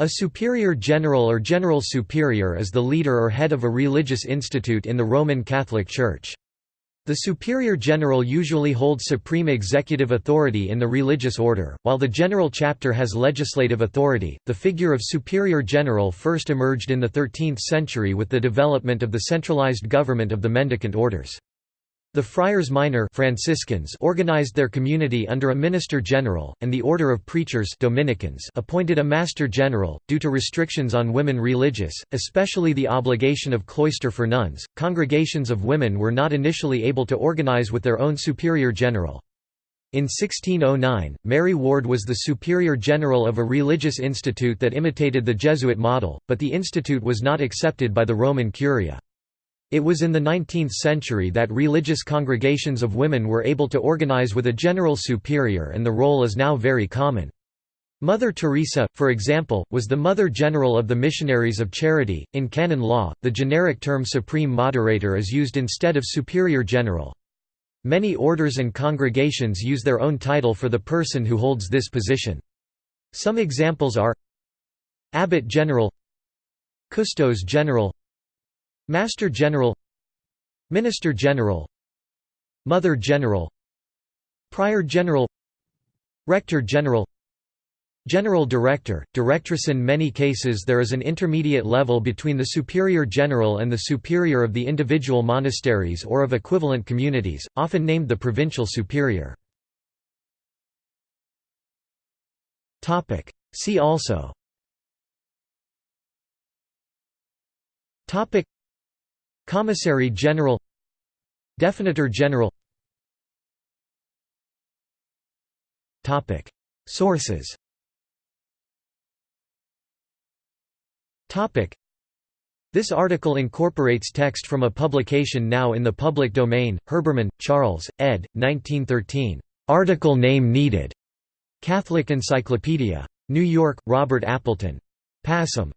A superior general or general superior is the leader or head of a religious institute in the Roman Catholic Church. The superior general usually holds supreme executive authority in the religious order, while the general chapter has legislative authority. The figure of superior general first emerged in the 13th century with the development of the centralized government of the mendicant orders. The Friars Minor Franciscans organized their community under a minister general, and the Order of Preachers Dominicans appointed a master general. Due to restrictions on women religious, especially the obligation of cloister for nuns, congregations of women were not initially able to organize with their own superior general. In 1609, Mary Ward was the superior general of a religious institute that imitated the Jesuit model, but the institute was not accepted by the Roman Curia. It was in the 19th century that religious congregations of women were able to organize with a general superior and the role is now very common. Mother Teresa, for example, was the Mother General of the Missionaries of Charity. In canon law, the generic term Supreme Moderator is used instead of Superior General. Many orders and congregations use their own title for the person who holds this position. Some examples are Abbot General Custos General Master General Minister General Mother General Prior General Rector General General Director, Directress. In many cases there is an intermediate level between the Superior General and the Superior of the individual monasteries or of equivalent communities, often named the Provincial Superior. See also Commissary General Definitor General Sources This article incorporates text from a publication now in the public domain, Herbermann, Charles, ed. 1913. Article name needed. Catholic Encyclopedia. New York, Robert Appleton. Passim.